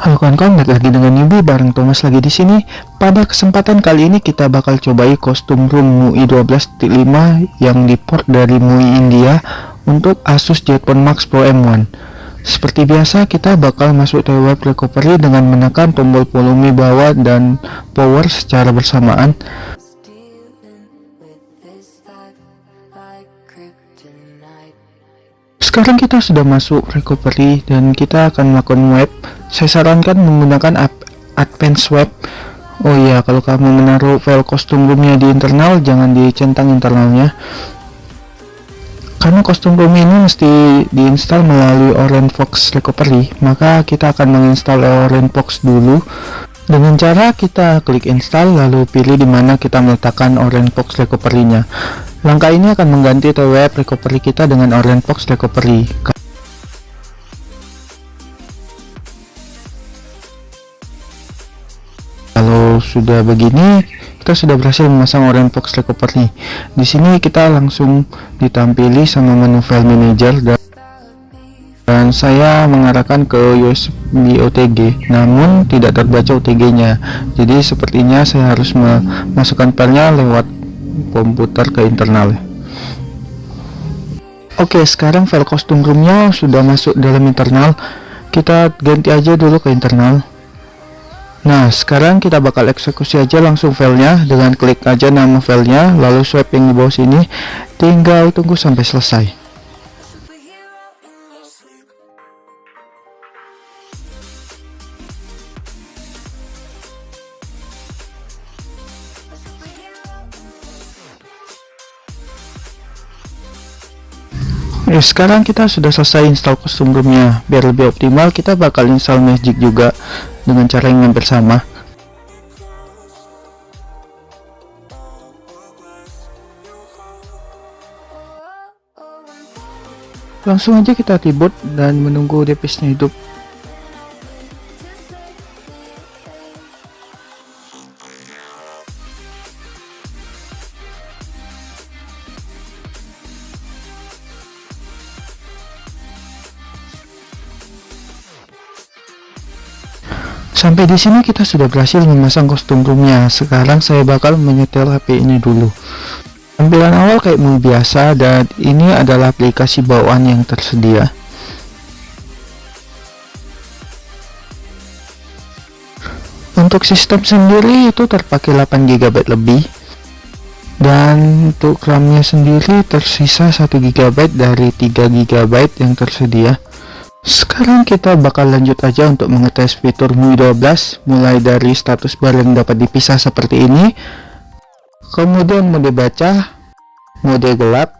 Halo kawan-kawan, balik lagi dengan Yubi bareng Thomas lagi di sini. Pada kesempatan kali ini kita bakal cobai kostum room MUI 12.5 yang diport dari MUI India untuk Asus Jetphone Max Pro M1. Seperti biasa kita bakal masuk ke web recovery dengan menekan tombol volume bawah dan power secara bersamaan. Sekarang kita sudah masuk recovery dan kita akan melakukan web. Saya sarankan menggunakan advance web. Oh iya kalau kamu menaruh file kostum roomnya di internal jangan dicentang internalnya. Karena kostum room ini mesti diinstal melalui Orange Fox Recovery maka kita akan menginstal Orange Fox dulu. Dengan cara kita klik install lalu pilih di mana kita meletakkan Orange Fox Recovery nya langkah ini akan mengganti web recovery kita dengan Orange Fox Recovery. Kalau sudah begini kita sudah berhasil memasang Orange Fox Recovery. Di sini kita langsung ditampili sama menu file manager dan dan saya mengarahkan ke USB OTG namun tidak terbaca OTG nya jadi sepertinya saya harus memasukkan filenya lewat komputer ke internal. Oke sekarang file kostum roomnya sudah masuk dalam internal. Kita ganti aja dulu ke internal. Nah sekarang kita bakal eksekusi aja langsung filenya. Dengan klik aja nama filenya lalu swipe yang di bawah sini. Tinggal tunggu sampai selesai Ya, sekarang kita sudah selesai install kostum roomnya biar lebih optimal kita bakal install magic juga dengan cara yang hampir sama. Langsung aja kita tibut dan menunggu depisnya hidup Sampai di sini kita sudah berhasil memasang kostum roomnya. Sekarang saya bakal menyetel HP ini dulu. Tampilan awal kayak mau biasa dan ini adalah aplikasi bawaan yang tersedia. Untuk sistem sendiri itu terpakai 8 GB lebih dan untuk RAM-nya sendiri tersisa 1 GB dari 3 GB yang tersedia. Sekarang kita bakal lanjut aja untuk mengetes fitur MUI 12 mulai dari status bar yang dapat dipisah seperti ini. Kemudian mode baca mode gelap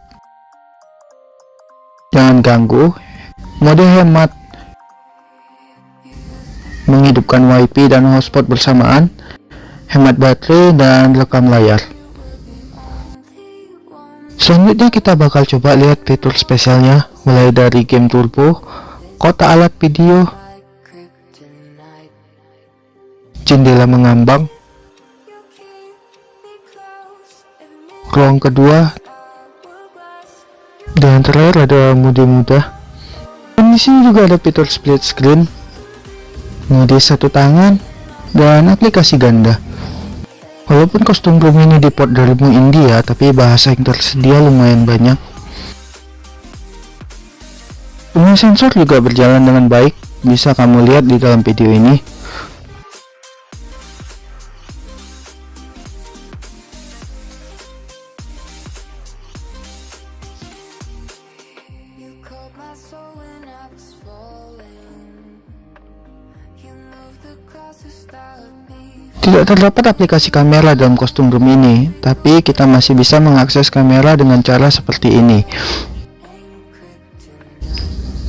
jangan ganggu mode hemat menghidupkan wifi dan hotspot bersamaan hemat baterai dan rekam layar. Selanjutnya kita bakal coba lihat fitur spesialnya mulai dari game turbo kota alat video. Jendela mengambang. Ruang kedua. Dan terakhir ada mode mudah dan di sini juga ada fitur split screen. Mode satu tangan dan aplikasi ganda. Walaupun kostum room ini diport dari India tapi bahasa yang tersedia lumayan banyak Fungsi sensor juga berjalan dengan baik, bisa kamu lihat di dalam video ini. Tidak terdapat aplikasi kamera dalam kostum room ini, tapi kita masih bisa mengakses kamera dengan cara seperti ini.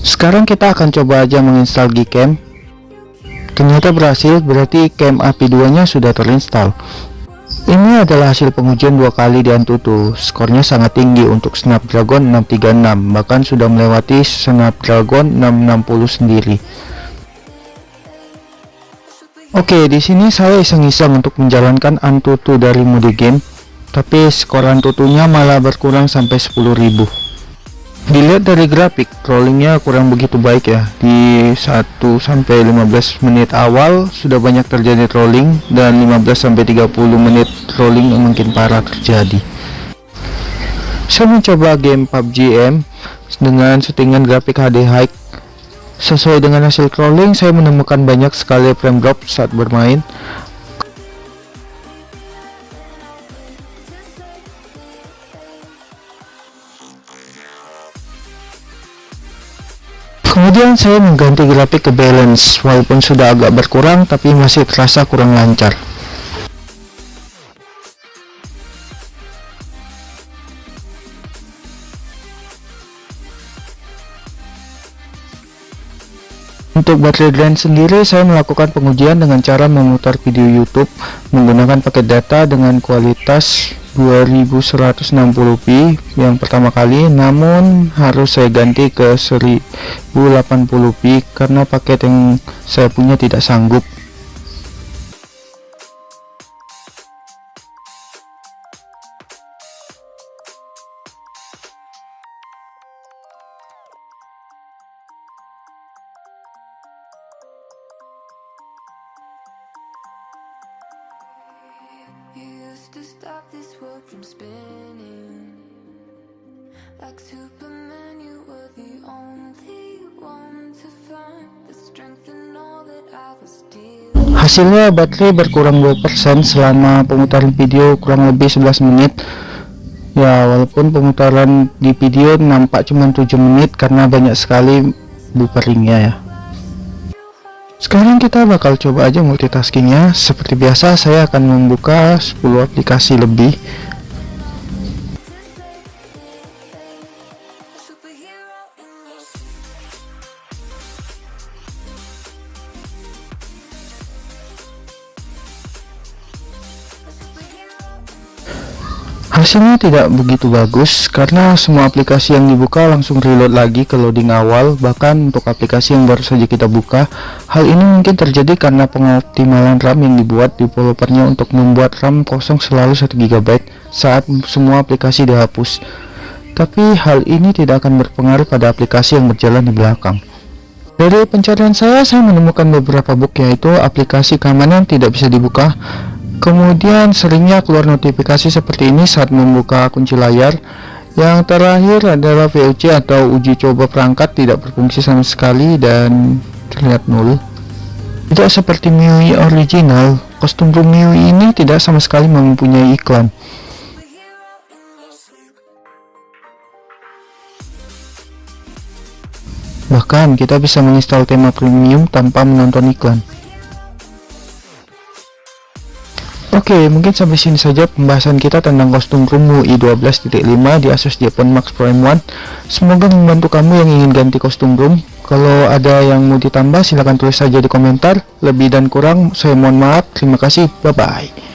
Sekarang kita akan coba aja menginstal Gcam. Ternyata berhasil, berarti cam API 2 nya sudah terinstall. Ini adalah hasil pengujian dua kali di Antutu. Skornya sangat tinggi untuk Snapdragon 636, bahkan sudah melewati Snapdragon 660 sendiri. Oke, di sini saya iseng-iseng untuk menjalankan Antutu dari mode game, tapi skor Antutunya malah berkurang sampai 10.000. dilihat dari grafik rollingnya kurang begitu baik ya. Di 1 sampai 15 menit awal sudah banyak terjadi rolling dan 15 sampai 30 menit rolling yang makin parah terjadi. Saya mencoba game PUBG M dengan settingan grafik HD high sesuai dengan hasil crawling saya menemukan banyak sekali frame drop saat bermain kemudian saya mengganti grafik ke balance. Walaupun sudah agak berkurang tapi masih terasa kurang lancar. Untuk baterai drain sendiri, saya melakukan pengujian dengan cara memutar video YouTube menggunakan paket data dengan kualitas 2160p yang pertama kali, namun harus saya ganti ke 1080p karena paket yang saya punya tidak sanggup. Used to stop this world from spinning. Like Superman, you were the only one to find the strength in all that I was dealing Hasilnya baterai berkurang 2% selama pemutaran video kurang lebih 11 menit. Ya walaupun pemutaran di video nampak cuma 7 menit karena banyak sekali bufferingnya ya sekarang kita bakal coba aja multitaskingnya. Seperti biasa saya akan membuka 10 aplikasi lebih hasilnya tidak begitu bagus karena semua aplikasi yang dibuka langsung reload lagi ke loading awal. Bahkan untuk aplikasi yang baru saja kita buka hal ini mungkin terjadi karena pengoptimalan RAM yang dibuat developernya untuk membuat RAM kosong selalu 1 GB saat semua aplikasi dihapus. Tapi hal ini tidak akan berpengaruh pada aplikasi yang berjalan di belakang. Dari pencarian saya saya menemukan beberapa bug yaitu aplikasi keamanan tidak bisa dibuka Kemudian seringnya keluar notifikasi seperti ini saat membuka kunci layar. Yang terakhir adalah VOC atau uji coba perangkat tidak berfungsi sama sekali dan terlihat nol. Tidak seperti MIUI original, kostum room MIUI ini tidak sama sekali mempunyai iklan. Bahkan kita bisa menginstal tema premium tanpa menonton iklan. Oke, mungkin sampai sini saja pembahasan kita tentang kostum Rumu i12.5 di Asus Japan Max Prime 1. Semoga membantu kamu yang ingin ganti kostum room. Kalau ada yang mau ditambah, silahkan tulis saja di komentar. Lebih dan kurang, saya mohon maaf. Terima kasih. Bye-bye.